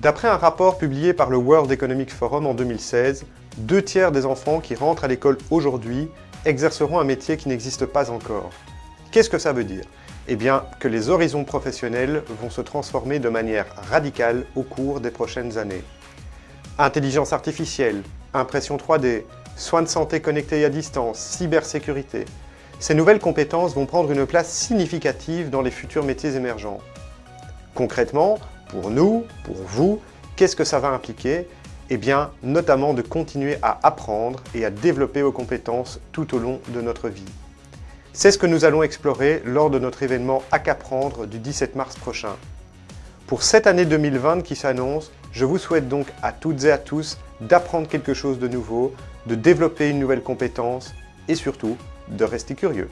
D'après un rapport publié par le World Economic Forum en 2016, deux tiers des enfants qui rentrent à l'école aujourd'hui exerceront un métier qui n'existe pas encore. Qu'est-ce que ça veut dire? Eh bien, que les horizons professionnels vont se transformer de manière radicale au cours des prochaines années. Intelligence artificielle, impression 3D, soins de santé connectés à distance, cybersécurité. Ces nouvelles compétences vont prendre une place significative dans les futurs métiers émergents. Concrètement, pour nous, pour vous, qu'est-ce que ça va impliquer? Eh bien, notamment de continuer à apprendre et à développer vos compétences tout au long de notre vie. C'est ce que nous allons explorer lors de notre événement qu'apprendre du 17 mars prochain. Pour cette année 2020 qui s'annonce, je vous souhaite donc à toutes et à tous d'apprendre quelque chose de nouveau, de développer une nouvelle compétence et surtout de rester curieux.